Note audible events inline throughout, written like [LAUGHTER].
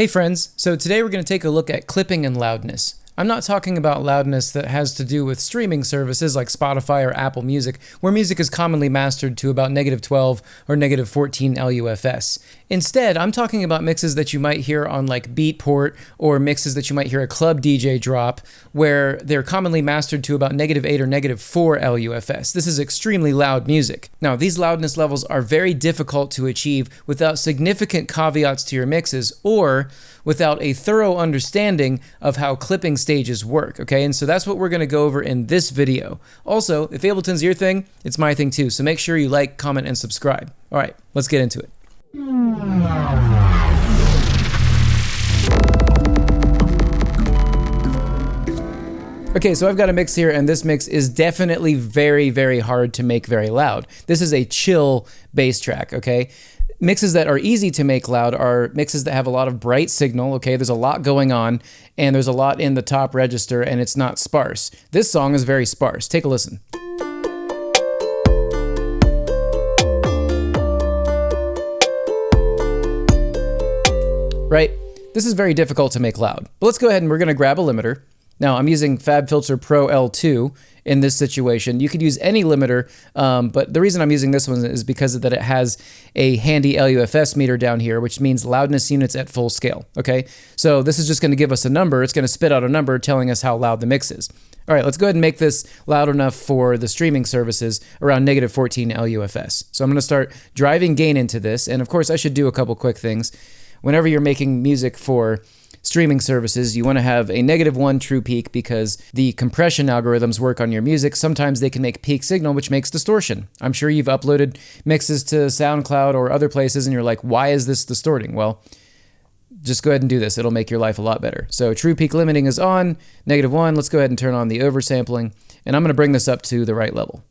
Hey friends, so today we're going to take a look at clipping and loudness. I'm not talking about loudness that has to do with streaming services like Spotify or Apple Music, where music is commonly mastered to about negative 12 or negative 14 LUFS. Instead, I'm talking about mixes that you might hear on like Beatport or mixes that you might hear a club DJ drop, where they're commonly mastered to about negative 8 or negative 4 LUFS. This is extremely loud music. Now, these loudness levels are very difficult to achieve without significant caveats to your mixes or without a thorough understanding of how clipping stages work, okay? And so that's what we're gonna go over in this video. Also, if Ableton's your thing, it's my thing too, so make sure you like, comment, and subscribe. All right, let's get into it. Okay, so I've got a mix here, and this mix is definitely very, very hard to make very loud. This is a chill bass track, okay? Mixes that are easy to make loud are mixes that have a lot of bright signal, okay? There's a lot going on, and there's a lot in the top register, and it's not sparse. This song is very sparse. Take a listen. Right? This is very difficult to make loud. But let's go ahead and we're going to grab a limiter. Now, I'm using FabFilter Pro L2 in this situation. You could use any limiter, um, but the reason I'm using this one is because that it has a handy LUFS meter down here, which means loudness units at full scale, okay? So this is just going to give us a number. It's going to spit out a number telling us how loud the mix is. All right, let's go ahead and make this loud enough for the streaming services around negative 14 LUFS. So I'm going to start driving gain into this, and of course I should do a couple quick things. Whenever you're making music for streaming services, you want to have a negative one true peak because the compression algorithms work on your music. Sometimes they can make peak signal, which makes distortion. I'm sure you've uploaded mixes to SoundCloud or other places and you're like, why is this distorting? Well, just go ahead and do this. It'll make your life a lot better. So true peak limiting is on, negative one. Let's go ahead and turn on the oversampling. And I'm going to bring this up to the right level.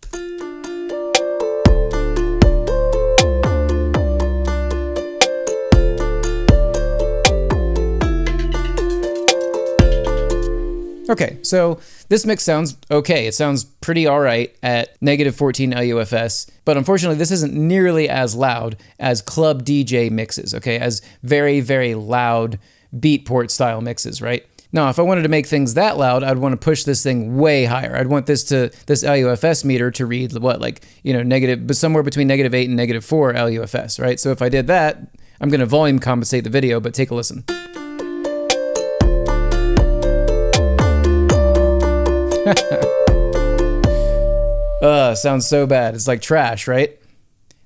Okay, so this mix sounds okay. It sounds pretty all right at negative 14 LUFS, but unfortunately, this isn't nearly as loud as club DJ mixes, okay, as very, very loud beatport style mixes, right? Now, if I wanted to make things that loud, I'd want to push this thing way higher. I'd want this to this LUFS meter to read what, like you know, negative, but somewhere between negative eight and negative four LUFS, right? So if I did that, I'm going to volume compensate the video, but take a listen. [LAUGHS] uh, sounds so bad. It's like trash, right?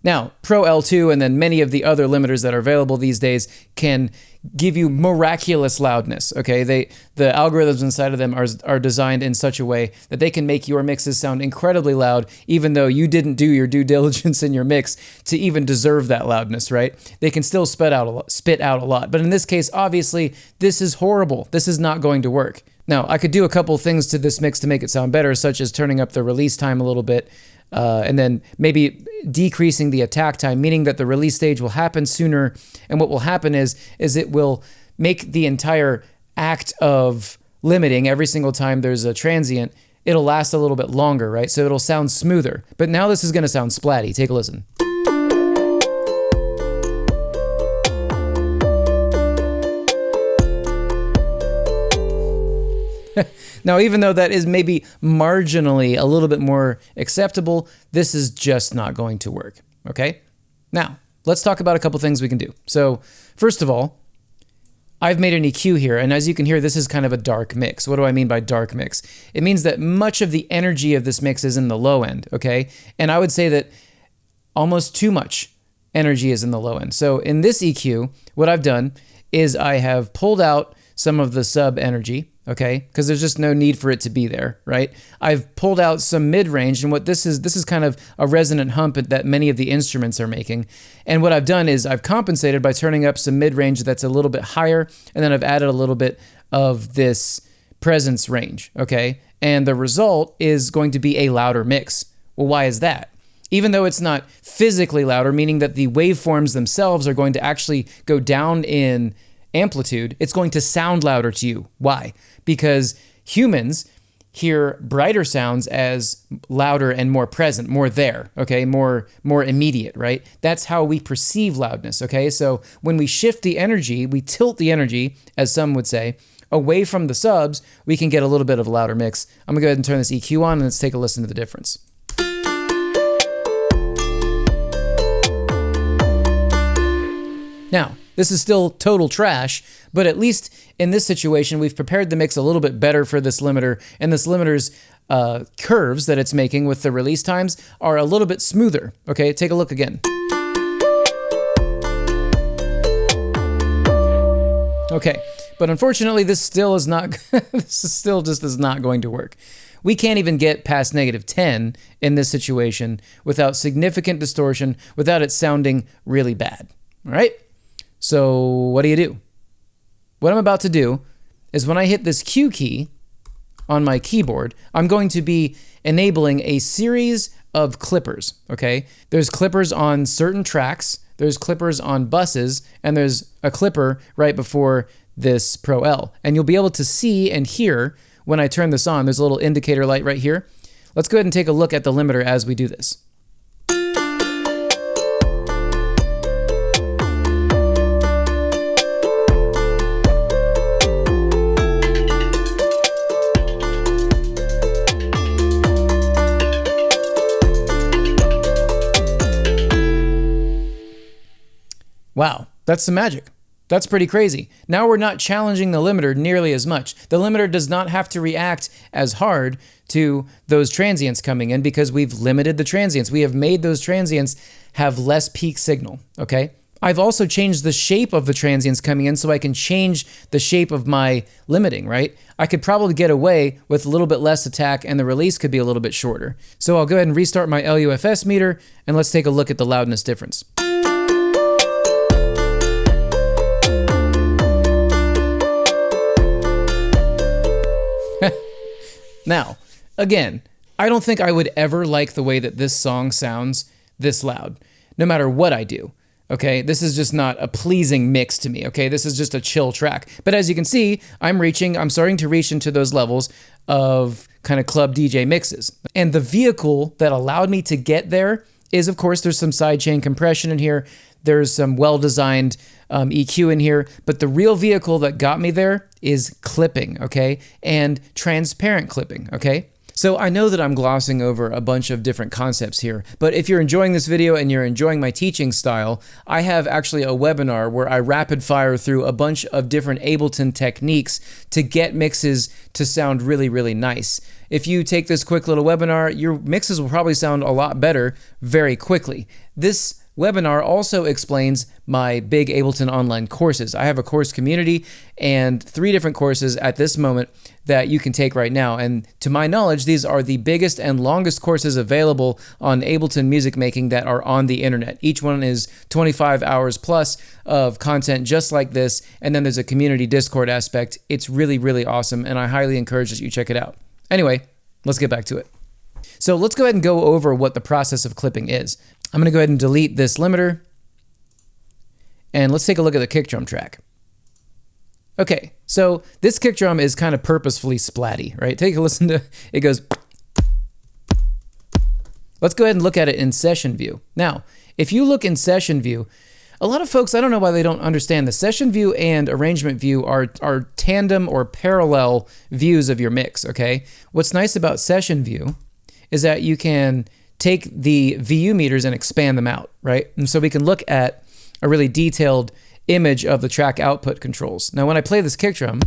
Now, Pro L2 and then many of the other limiters that are available these days can give you miraculous loudness. Okay, they the algorithms inside of them are are designed in such a way that they can make your mixes sound incredibly loud, even though you didn't do your due [LAUGHS] diligence in your mix to even deserve that loudness. Right? They can still spit out a lot, spit out a lot, but in this case, obviously, this is horrible. This is not going to work. Now, I could do a couple things to this mix to make it sound better, such as turning up the release time a little bit, uh, and then maybe decreasing the attack time, meaning that the release stage will happen sooner. And what will happen is, is it will make the entire act of limiting every single time there's a transient, it'll last a little bit longer, right? So it'll sound smoother. But now this is going to sound splatty. Take a listen. [LAUGHS] now, even though that is maybe marginally a little bit more acceptable, this is just not going to work. Okay? Now, let's talk about a couple things we can do. So, first of all, I've made an EQ here, and as you can hear, this is kind of a dark mix. What do I mean by dark mix? It means that much of the energy of this mix is in the low end, okay? And I would say that almost too much energy is in the low end. So in this EQ, what I've done is I have pulled out some of the sub energy, okay? Because there's just no need for it to be there, right? I've pulled out some mid-range, and what this is, this is kind of a resonant hump that many of the instruments are making. And what I've done is I've compensated by turning up some mid-range that's a little bit higher, and then I've added a little bit of this presence range, okay? And the result is going to be a louder mix. Well, why is that? Even though it's not physically louder, meaning that the waveforms themselves are going to actually go down in amplitude, it's going to sound louder to you. Why? Because humans hear brighter sounds as louder and more present, more there, okay? More more immediate, right? That's how we perceive loudness, okay? So when we shift the energy, we tilt the energy, as some would say, away from the subs, we can get a little bit of a louder mix. I'm to go ahead and turn this EQ on and let's take a listen to the difference. Now, this is still total trash, but at least in this situation, we've prepared the mix a little bit better for this limiter, and this limiter's uh, curves that it's making with the release times are a little bit smoother. Okay, take a look again. Okay, but unfortunately, this still is not, [LAUGHS] this is still just is not going to work. We can't even get past negative 10 in this situation without significant distortion, without it sounding really bad. All right? So what do you do? What I'm about to do is when I hit this Q key on my keyboard, I'm going to be enabling a series of clippers, okay? There's clippers on certain tracks, there's clippers on buses, and there's a clipper right before this Pro L. And you'll be able to see and hear when I turn this on. There's a little indicator light right here. Let's go ahead and take a look at the limiter as we do this. Wow, that's the magic. That's pretty crazy. Now we're not challenging the limiter nearly as much. The limiter does not have to react as hard to those transients coming in because we've limited the transients. We have made those transients have less peak signal, okay? I've also changed the shape of the transients coming in so I can change the shape of my limiting, right? I could probably get away with a little bit less attack and the release could be a little bit shorter. So I'll go ahead and restart my LUFS meter and let's take a look at the loudness difference. Now, again, I don't think I would ever like the way that this song sounds this loud, no matter what I do. Okay, this is just not a pleasing mix to me. Okay, this is just a chill track. But as you can see, I'm reaching, I'm starting to reach into those levels of kind of club DJ mixes. And the vehicle that allowed me to get there is, of course, there's some sidechain compression in here. There's some well designed um, EQ in here, but the real vehicle that got me there is clipping, okay? And transparent clipping, okay? So I know that I'm glossing over a bunch of different concepts here, but if you're enjoying this video and you're enjoying my teaching style, I have actually a webinar where I rapid fire through a bunch of different Ableton techniques to get mixes to sound really, really nice. If you take this quick little webinar, your mixes will probably sound a lot better very quickly. This webinar also explains my big Ableton online courses. I have a course community and three different courses at this moment that you can take right now. And to my knowledge, these are the biggest and longest courses available on Ableton music making that are on the internet. Each one is 25 hours plus of content just like this. And then there's a community Discord aspect. It's really, really awesome. And I highly encourage that you check it out. Anyway, let's get back to it. So let's go ahead and go over what the process of clipping is. I'm going to go ahead and delete this limiter. And let's take a look at the kick drum track. Okay, so this kick drum is kind of purposefully splatty, right? Take a listen to it goes. Let's go ahead and look at it in session view. Now, if you look in session view, a lot of folks, I don't know why they don't understand the session view and arrangement view are, are tandem or parallel views of your mix, okay? What's nice about session view is that you can take the VU meters and expand them out, right? And so we can look at a really detailed image of the track output controls. Now, when I play this kick drum,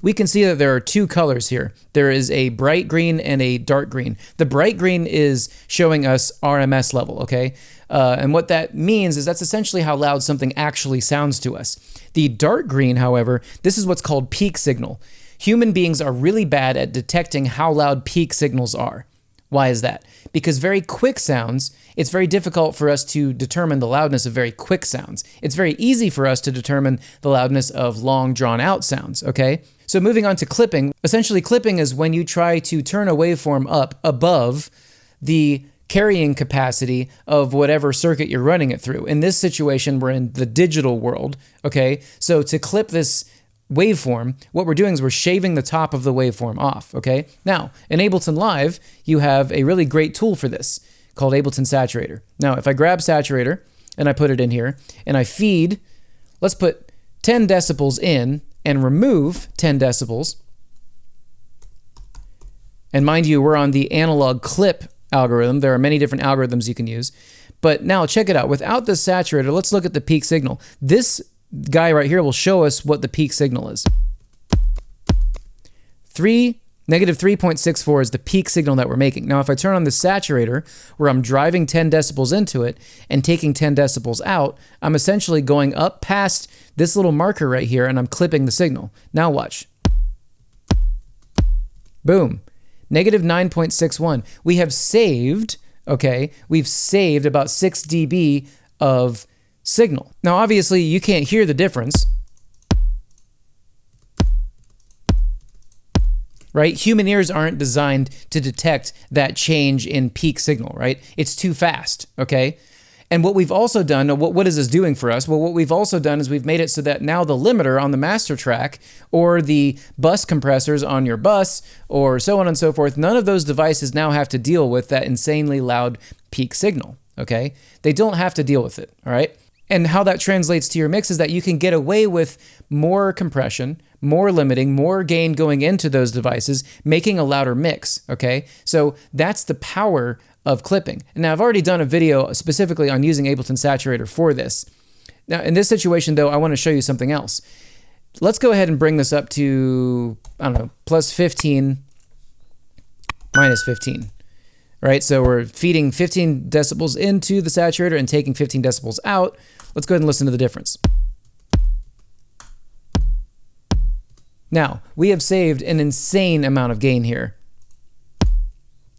we can see that there are two colors here. There is a bright green and a dark green. The bright green is showing us RMS level, okay? Uh, and what that means is that's essentially how loud something actually sounds to us. The dark green, however, this is what's called peak signal human beings are really bad at detecting how loud peak signals are. Why is that? Because very quick sounds, it's very difficult for us to determine the loudness of very quick sounds. It's very easy for us to determine the loudness of long drawn out sounds, okay? So moving on to clipping, essentially clipping is when you try to turn a waveform up above the carrying capacity of whatever circuit you're running it through. In this situation, we're in the digital world, okay? So to clip this waveform, what we're doing is we're shaving the top of the waveform off, okay? Now, in Ableton Live, you have a really great tool for this called Ableton Saturator. Now, if I grab Saturator and I put it in here and I feed, let's put 10 decibels in and remove 10 decibels. And mind you, we're on the analog clip algorithm. There are many different algorithms you can use. But now check it out. Without the saturator, let's look at the peak signal. This guy right here will show us what the peak signal is. 3, negative 3.64 is the peak signal that we're making. Now, if I turn on the saturator, where I'm driving 10 decibels into it and taking 10 decibels out, I'm essentially going up past this little marker right here and I'm clipping the signal. Now watch. Boom. Negative 9.61. We have saved, okay, we've saved about 6 dB of signal. Now, obviously, you can't hear the difference. Right? Human ears aren't designed to detect that change in peak signal, right? It's too fast, okay? And what we've also done, what, what is this doing for us? Well, what we've also done is we've made it so that now the limiter on the master track or the bus compressors on your bus or so on and so forth, none of those devices now have to deal with that insanely loud peak signal, okay? They don't have to deal with it, all right? And how that translates to your mix is that you can get away with more compression, more limiting, more gain going into those devices, making a louder mix, okay? So that's the power of clipping. Now, I've already done a video specifically on using Ableton Saturator for this. Now, in this situation, though, I want to show you something else. Let's go ahead and bring this up to, I don't know, plus 15, minus 15 right? So we're feeding 15 decibels into the saturator and taking 15 decibels out. Let's go ahead and listen to the difference. Now, we have saved an insane amount of gain here.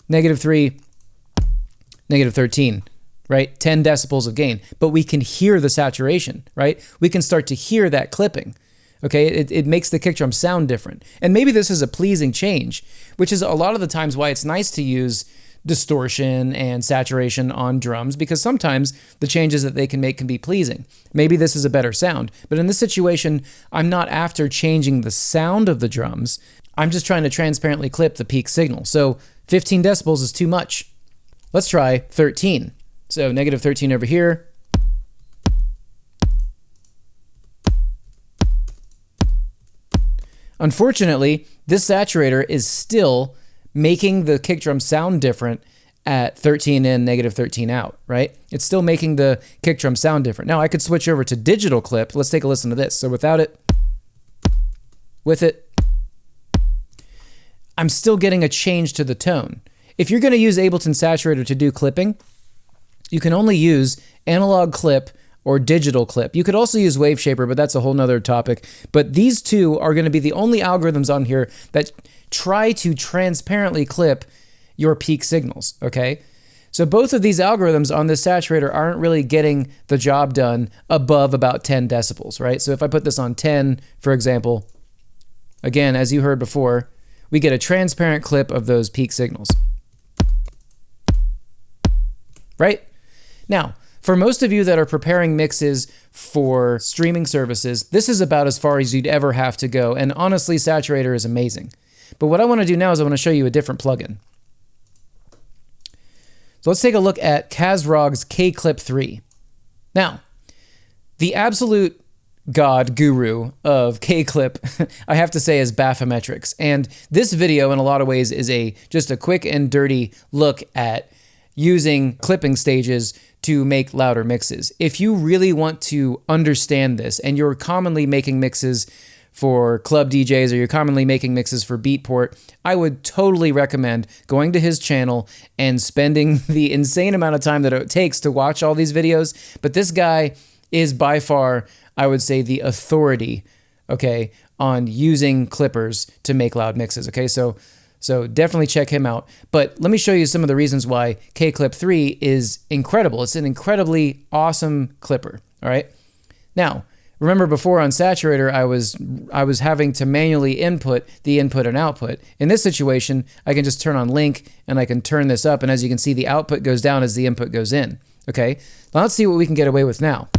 Negative 3, negative 13, right? 10 decibels of gain. But we can hear the saturation, right? We can start to hear that clipping. Okay, it, it makes the kick drum sound different. And maybe this is a pleasing change, which is a lot of the times why it's nice to use distortion and saturation on drums because sometimes the changes that they can make can be pleasing. Maybe this is a better sound, but in this situation, I'm not after changing the sound of the drums. I'm just trying to transparently clip the peak signal. So 15 decibels is too much. Let's try 13. So negative 13 over here. Unfortunately, this saturator is still making the kick drum sound different at 13 in, negative 13 out, right? It's still making the kick drum sound different. Now I could switch over to digital clip. Let's take a listen to this. So without it, with it, I'm still getting a change to the tone. If you're going to use Ableton Saturator to do clipping, you can only use analog clip or digital clip. You could also use Waveshaper, but that's a whole nother topic. But these two are going to be the only algorithms on here that try to transparently clip your peak signals, okay? So both of these algorithms on this saturator aren't really getting the job done above about 10 decibels, right? So if I put this on 10, for example, again, as you heard before, we get a transparent clip of those peak signals. Right? Now, for most of you that are preparing mixes for streaming services, this is about as far as you'd ever have to go. And honestly, Saturator is amazing. But what I want to do now is I want to show you a different plugin. So let's take a look at Kazrog's K-Clip 3. Now, the absolute god guru of K-Clip, [LAUGHS] I have to say, is Baphometrix. And this video, in a lot of ways, is a just a quick and dirty look at using clipping stages to make louder mixes. If you really want to understand this, and you're commonly making mixes for club DJs or you're commonly making mixes for Beatport, I would totally recommend going to his channel and spending [LAUGHS] the insane amount of time that it takes to watch all these videos. But this guy is by far, I would say, the authority, okay, on using clippers to make loud mixes. Okay, so so definitely check him out. But let me show you some of the reasons why K-Clip 3 is incredible. It's an incredibly awesome clipper. All right. Now, Remember before on Saturator, I was I was having to manually input the input and output. In this situation, I can just turn on link and I can turn this up. And as you can see, the output goes down as the input goes in. Okay, now let's see what we can get away with now.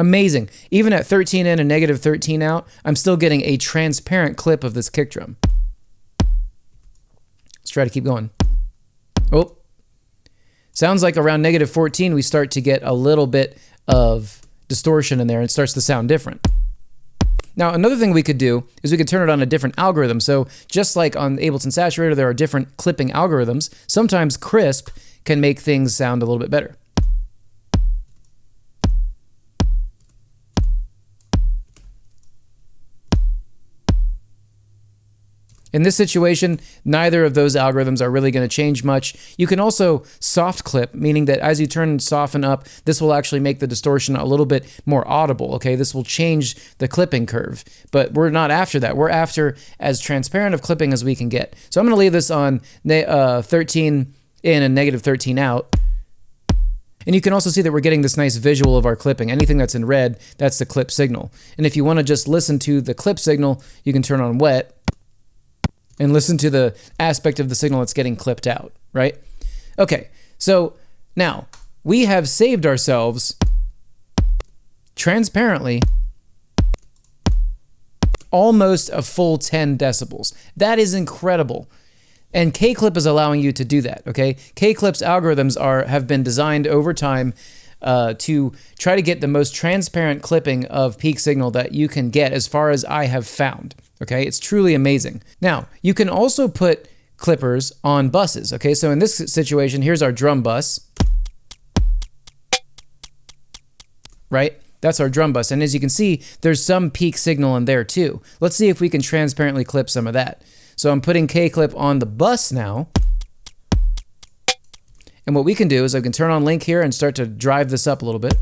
Amazing. Even at 13 in and negative 13 out, I'm still getting a transparent clip of this kick drum. Let's try to keep going. Oh, sounds like around negative 14 we start to get a little bit of distortion in there and starts to sound different. Now, another thing we could do is we could turn it on a different algorithm. So just like on Ableton Saturator, there are different clipping algorithms. Sometimes crisp can make things sound a little bit better. In this situation, neither of those algorithms are really going to change much. You can also soft clip, meaning that as you turn and soften up, this will actually make the distortion a little bit more audible, okay? This will change the clipping curve, but we're not after that. We're after as transparent of clipping as we can get. So I'm going to leave this on uh, 13 in and negative 13 out. And you can also see that we're getting this nice visual of our clipping. Anything that's in red, that's the clip signal. And if you want to just listen to the clip signal, you can turn on wet and listen to the aspect of the signal that's getting clipped out, right? Okay, so now we have saved ourselves transparently almost a full 10 decibels. That is incredible. And K-Clip is allowing you to do that, okay? K-Clip's algorithms are have been designed over time uh, to try to get the most transparent clipping of peak signal that you can get as far as I have found. Okay, it's truly amazing. Now, you can also put clippers on buses. Okay, so in this situation, here's our drum bus. Right? That's our drum bus. And as you can see, there's some peak signal in there too. Let's see if we can transparently clip some of that. So I'm putting K-clip on the bus now. And what we can do is I can turn on link here and start to drive this up a little bit.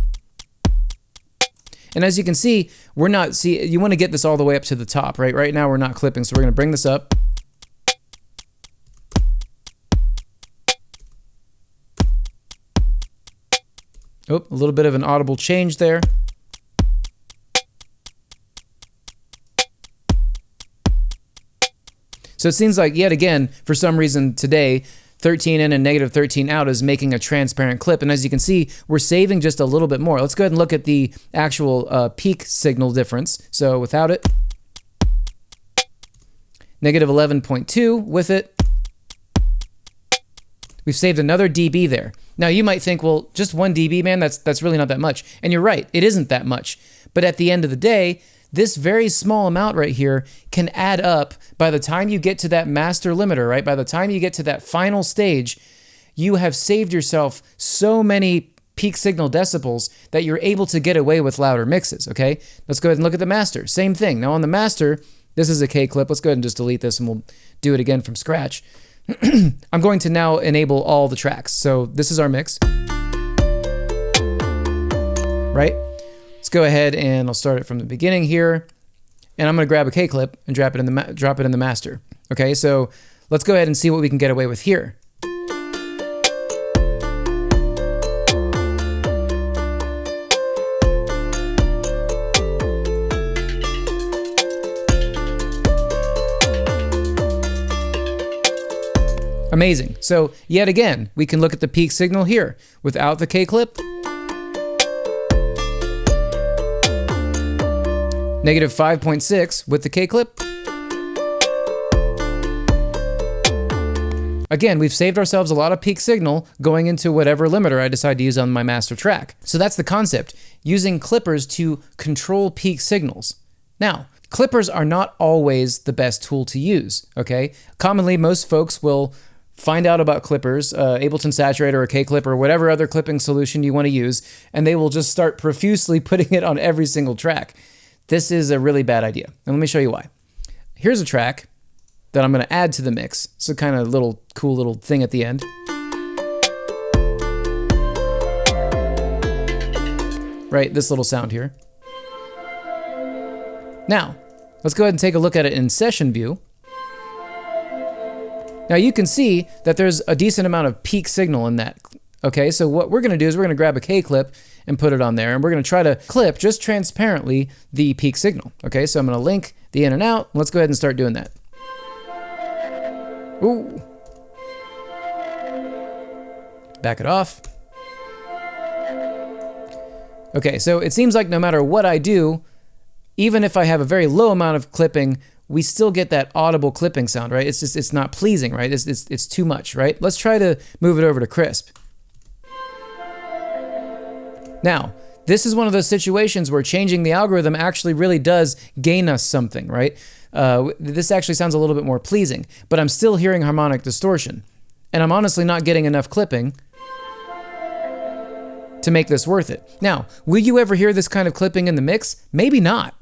And as you can see, we're not, see, you want to get this all the way up to the top, right? Right now we're not clipping, so we're going to bring this up. Oh, a little bit of an audible change there. So it seems like, yet again, for some reason today, 13 in and negative 13 out is making a transparent clip. And as you can see, we're saving just a little bit more. Let's go ahead and look at the actual uh, peak signal difference. So without it, negative 11.2 with it. We've saved another dB there. Now you might think, well, just one dB, man, that's that's really not that much. And you're right, it isn't that much. But at the end of the day, this very small amount right here can add up by the time you get to that master limiter, right? By the time you get to that final stage, you have saved yourself so many peak signal decibels that you're able to get away with louder mixes, okay? Let's go ahead and look at the master. Same thing. Now on the master, this is a K clip. Let's go ahead and just delete this and we'll do it again from scratch. [CLEARS THROAT] I'm going to now enable all the tracks. So this is our mix. Right? Let's go ahead and I'll start it from the beginning here. And I'm going to grab a K clip and drop it in the drop it in the master. Okay, so let's go ahead and see what we can get away with here. Amazing. So yet again, we can look at the peak signal here without the K Negative 5.6 with the K-clip. Again, we've saved ourselves a lot of peak signal going into whatever limiter I decide to use on my master track. So that's the concept, using clippers to control peak signals. Now, clippers are not always the best tool to use, okay? Commonly, most folks will find out about clippers, uh, Ableton Saturator or K-Clip or whatever other clipping solution you want to use, and they will just start profusely [LAUGHS] putting it on every single track. This is a really bad idea. And let me show you why. Here's a track that I'm going to add to the mix. It's a kind of little cool little thing at the end. Right, this little sound here. Now, let's go ahead and take a look at it in session view. Now you can see that there's a decent amount of peak signal in that. Okay, so what we're going to do is we're going to grab a K-clip and put it on there. And we're going to try to clip just transparently the peak signal. Okay, so I'm going to link the in and out. Let's go ahead and start doing that. Ooh. Back it off. Okay, so it seems like no matter what I do, even if I have a very low amount of clipping, we still get that audible clipping sound, right? It's just, it's not pleasing, right? It's, it's, it's too much, right? Let's try to move it over to crisp. Now, this is one of those situations where changing the algorithm actually really does gain us something, right? Uh, this actually sounds a little bit more pleasing, but I'm still hearing harmonic distortion. And I'm honestly not getting enough clipping to make this worth it. Now, will you ever hear this kind of clipping in the mix? Maybe not.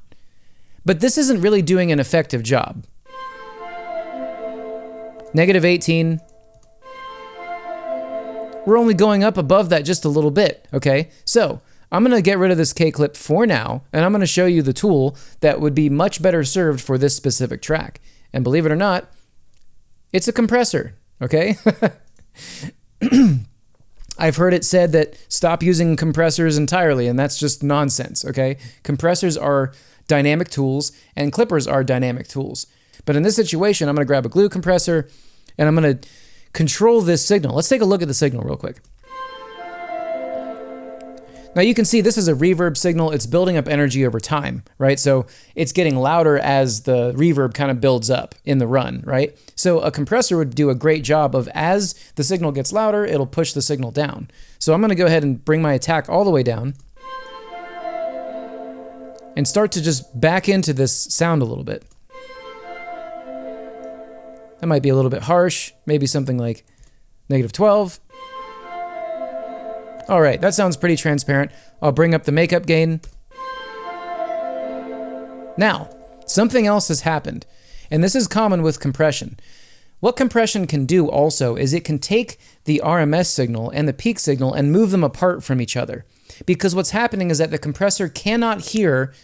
But this isn't really doing an effective job. Negative 18. We're only going up above that just a little bit, okay? So, I'm to get rid of this K-clip for now, and I'm to show you the tool that would be much better served for this specific track. And believe it or not, it's a compressor, okay? [CLEARS THROAT] I've heard it said that stop using compressors entirely, and that's just nonsense, okay? Compressors are dynamic tools, and clippers are dynamic tools. But in this situation, I'm to grab a glue compressor, and I'm to control this signal. Let's take a look at the signal real quick. Now you can see this is a reverb signal. It's building up energy over time, right? So it's getting louder as the reverb kind of builds up in the run, right? So a compressor would do a great job of as the signal gets louder, it'll push the signal down. So I'm gonna go ahead and bring my attack all the way down and start to just back into this sound a little bit. That might be a little bit harsh, maybe something like negative 12. All right, that sounds pretty transparent. I'll bring up the makeup gain. Now, something else has happened, and this is common with compression. What compression can do also is it can take the RMS signal and the peak signal and move them apart from each other. Because what's happening is that the compressor cannot hear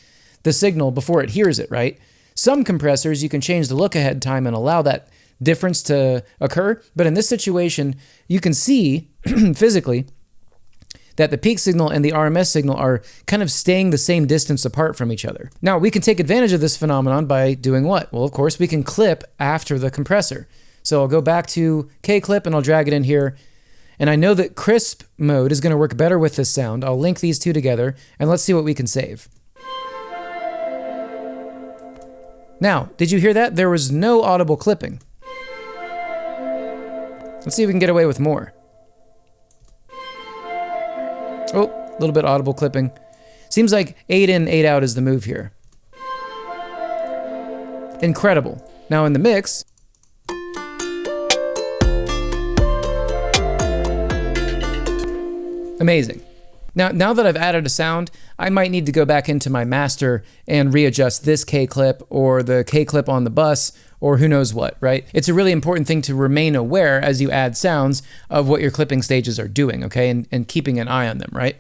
the signal before it hears it, right? Some compressors, you can change the look ahead time and allow that difference to occur. But in this situation, you can see [CLEARS THROAT] physically that the peak signal and the RMS signal are kind of staying the same distance apart from each other. Now, we can take advantage of this phenomenon by doing what? Well, of course, we can clip after the compressor. So I'll go back to K-clip and I'll drag it in here. And I know that crisp mode is going to work better with this sound. I'll link these two together and let's see what we can save. Now, did you hear that? There was no audible clipping. Let's see if we can get away with more. Oh, a little bit audible clipping. Seems like 8 in, 8 out is the move here. Incredible. Now in the mix, amazing. Now, now that I've added a sound, I might need to go back into my master and readjust this K-clip or the K-clip on the bus or who knows what, right? It's a really important thing to remain aware as you add sounds of what your clipping stages are doing, okay? And, and keeping an eye on them, right?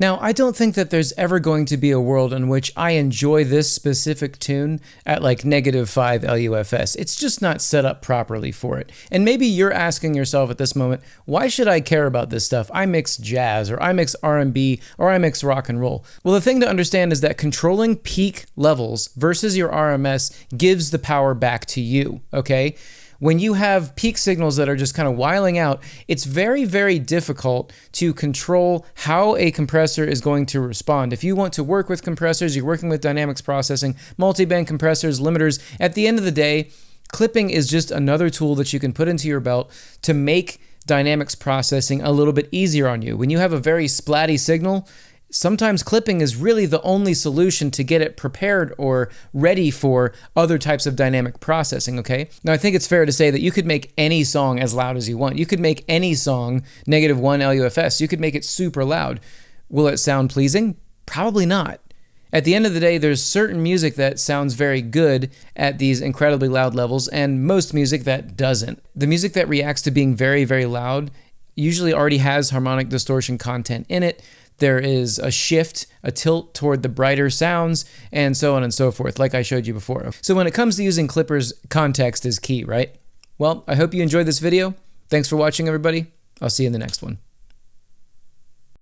Now, I don't think that there's ever going to be a world in which I enjoy this specific tune at like negative 5 LUFS. It's just not set up properly for it. And maybe you're asking yourself at this moment, why should I care about this stuff? I mix jazz or I mix R&B or I mix rock and roll. Well, the thing to understand is that controlling peak levels versus your RMS gives the power back to you, okay? When you have peak signals that are just kind of wiling out, it's very, very difficult to control how a compressor is going to respond. If you want to work with compressors, you're working with dynamics processing, multi-band compressors, limiters, at the end of the day, clipping is just another tool that you can put into your belt to make dynamics processing a little bit easier on you. When you have a very splatty signal, sometimes clipping is really the only solution to get it prepared or ready for other types of dynamic processing, okay? Now, I think it's fair to say that you could make any song as loud as you want. You could make any song negative one LUFS. You could make it super loud. Will it sound pleasing? Probably not. At the end of the day, there's certain music that sounds very good at these incredibly loud levels, and most music that doesn't. The music that reacts to being very, very loud usually already has harmonic distortion content in it there is a shift, a tilt toward the brighter sounds, and so on and so forth, like I showed you before. So when it comes to using clippers, context is key, right? Well, I hope you enjoyed this video. Thanks for watching, everybody. I'll see you in the next one.